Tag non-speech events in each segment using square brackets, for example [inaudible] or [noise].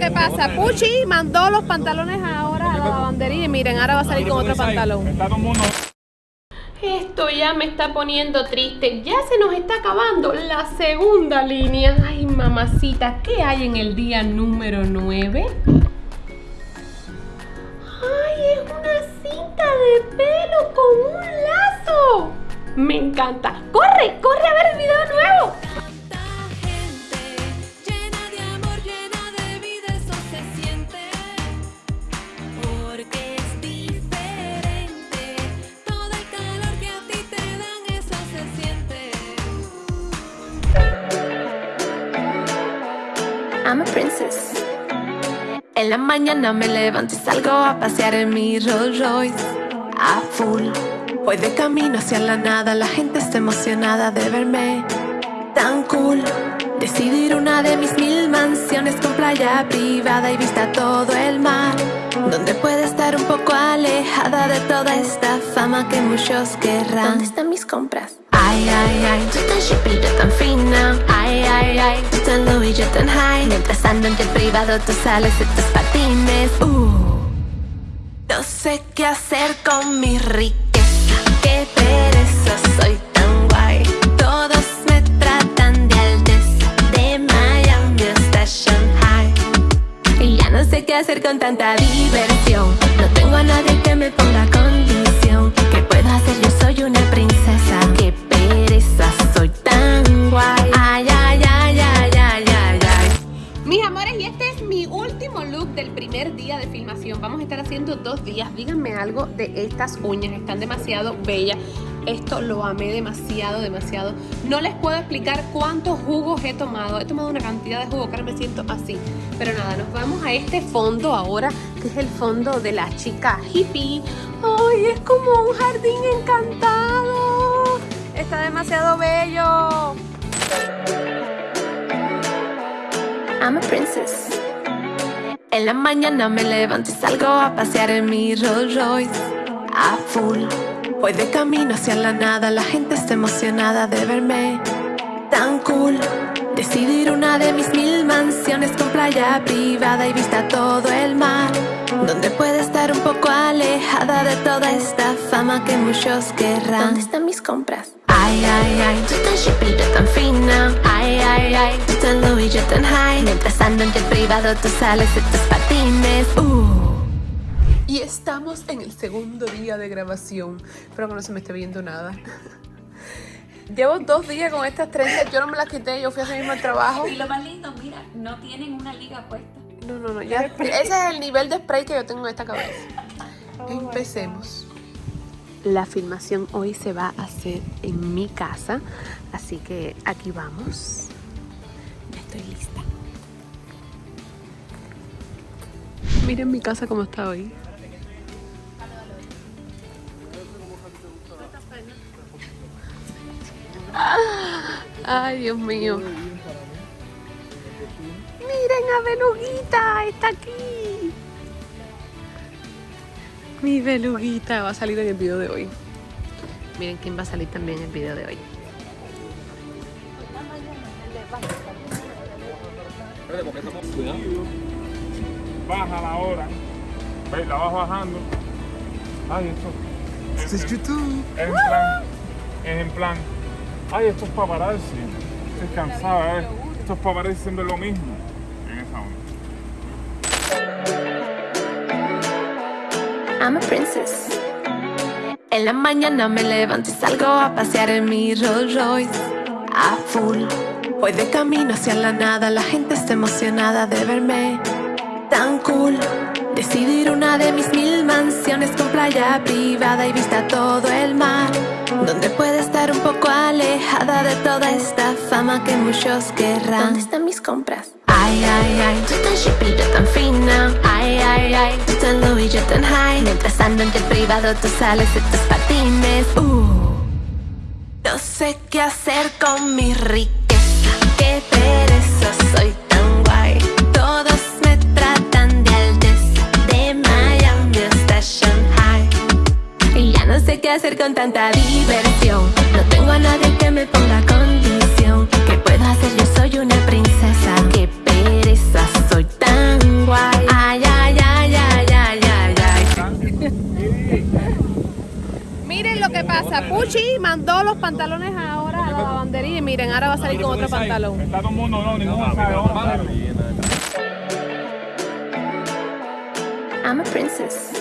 que pasa. Puchi mandó los pantalones ahora a la lavandería y miren, ahora va a salir con otro pantalón. Esto ya me está poniendo triste. Ya se nos está acabando la segunda línea. Ay, mamacita, ¿qué hay en el día número 9? ¡Ay, es una cinta de pelo con un lazo! Me encanta. ¡Corre, corre a ver el video nuevo! En la mañana me levanto y salgo a pasear en mi Rolls Royce a full. Voy de camino hacia la nada, la gente está emocionada de verme tan cool. Decidir una de mis mil mansiones con playa privada y vista todo el mar. Donde pueda estar un poco alejada de toda esta fama que muchos querrán. ¿Dónde están mis compras? Ay, ay, ay, tú tan chippy, yo tan fina. Ay, ay, ay, tú tan y yo tan high. Mientras ando en jet privado, tú sales de tus patines. Uh. No sé qué hacer con mi riqueza. Qué pereza, soy tan guay. Todos me tratan de alteza. De Miami hasta Shanghai. Y ya no sé qué hacer con tanta diversión. No tengo a nadie que me ponga condición. ¿Qué puedo hacer? Yo soy una princesa. Primer día de filmación. Vamos a estar haciendo dos días. Díganme algo de estas uñas, están demasiado bellas. Esto lo amé demasiado, demasiado. No les puedo explicar cuántos jugos he tomado. He tomado una cantidad de jugo que me siento así. Pero nada, nos vamos a este fondo ahora, que es el fondo de la chica hippie. ¡Ay, es como un jardín encantado! Está demasiado bello. I'm a princess. En la mañana me levanto y salgo a pasear en mi Rolls Royce a full. Voy de camino hacia la nada, la gente está emocionada de verme tan cool. Decidir una de mis mil mansiones con playa privada y vista todo el mar. Donde pueda estar un poco alejada de toda esta fama que muchos querrán. ¿Dónde están mis compras? Ay, ay, ay, tú tan chippy, yo tan fina. Ay, ay, ay, tú tan low y yo tan high. Mientras ando en jet privado, tú sales de tus patines. Uh. Y estamos en el segundo día de grabación. Espero que no se me esté viendo nada. [laughs] Llevo dos días con estas trenzas. Yo no me las quité, yo fui a hacer mismo el trabajo. Y lo más lindo, mira, no tienen una liga puesta. No, no, no. Ya, ese es el nivel de spray que yo tengo en esta cabeza. [laughs] Empecemos. La filmación hoy se va a hacer en mi casa. Así que aquí vamos. Ya estoy lista. Miren mi casa como está hoy. Ay, Dios mío. Miren a Beluguita, está aquí. Mi Beluguita va a salir en el video de hoy. Miren quién va a salir también en el video de hoy. Baja la hora. Ve, la vas bajando. Ay, esto. Esto es YouTube. Es en plan. Es en plan. Ay, esto es paparazzi. Estoy cansada, ¿eh? Esto es paparazzi haciendo lo mismo. En esa onda. I'm a princess. En la mañana me levanto y salgo a pasear en mi Rolls Royce a full. Voy de camino hacia la nada, la gente está emocionada de verme tan cool. Decidir una de mis mil mansiones con playa privada y vista a todo el mar. Donde pueda estar un poco alejada de toda esta fama que muchos querrán. ¿Dónde están mis compras? Ay, ay, ay, tú tan chippy, yo tan fina. Ay, ay, ay, tú tan y yo tan high. Mientras ando en jet privado, tú sales de tus patines. Uh. No sé qué hacer con mi riqueza. Qué pereza, soy tan guay. Todos me tratan de alteza. De Miami hasta Shanghai. Y ya no sé qué hacer con tanta diversión. No tengo a nadie que me ponga condición. ¿Qué puedo hacer? Yo soy una princesa soy tan guay. Ay, ay, ay, ay, ay, ay, ay. miren lo que pasa. Puchi mandó los pantalones ahora a la lavandería y miren, ahora va a salir con otro pantalón. Está todo mundo, no, ninguno sabe. I'm a princess.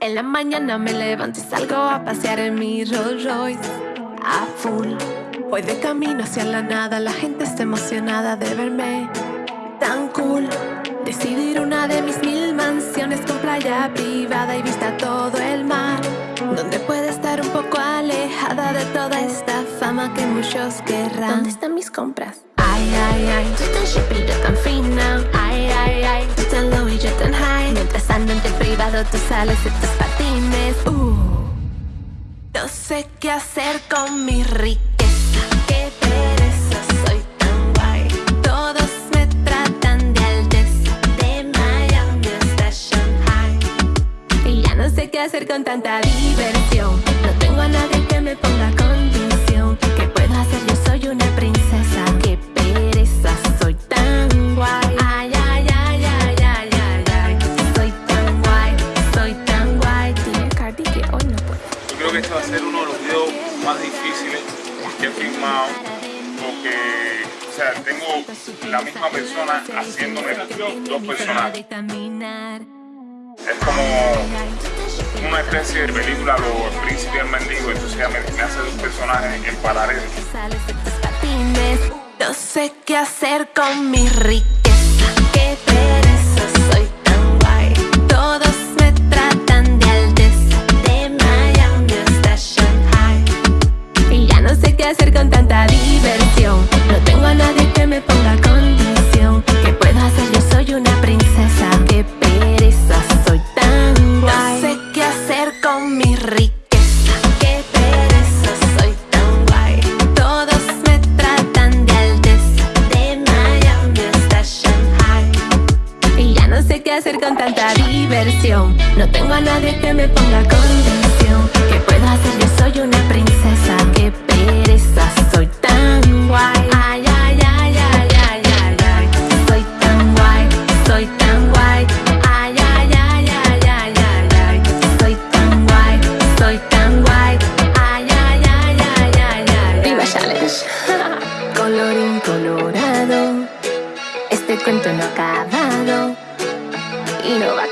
En la mañana me levanto y salgo a pasear en mi Rolls Royce a full. Voy de camino hacia la nada, la gente está emocionada de verme tan cool. Decidir una de mis mil mansiones con playa privada y vista a todo el mar. Donde puede estar un poco alejada de toda esta fama que muchos querrán. ¿Dónde están mis compras? Ay, ay, ay, tú tan chippy, yo tan fina. Ay, ay, ay, tú tan low y yo tan high. Mientras ando en privado, tú sales de tus patines. Uh. No sé qué hacer con mi riqueza. Hacer con tanta diversión. No tengo a nadie que me ponga condición. ¿Qué puedo hacer? Yo soy una princesa. Qué pereza, soy tan guay. Ay, ay, ay, ay, ay, ay, ay. Soy tan guay, soy tan guay. Cardi que hoy no puedo. Yo creo que este va a ser uno de los videos más difíciles que he filmado porque, o sea, tengo la misma persona haciéndome dos, dos personajes. Es como una especie de película, Los Príncipes y el Mendigo, entonces me, hace dos personajes en paralelo. No sé qué hacer con mi riqueza. Qué pereza, soy tan guay. Todos me tratan de alteza. De Miami hasta Shanghai. Y ya no sé qué hacer con tanta diversión. No tengo a nadie que me ponga condición. Diversión. No tengo a nadie que me ponga condición. ¿Qué puedo hacer? Yo soy una princesa. Qué pereza, soy tan guay. Ay, ay, ay, ay, ay, ay, ay. Soy tan guay, soy tan guay. Ay, ay, ay, ay, ay, ay, ay. Soy tan guay, soy tan guay. Ay, ay, ay, ay, ay, ay. Viva Challenge. Colorín colorado. Este cuento no ha acabado y no va.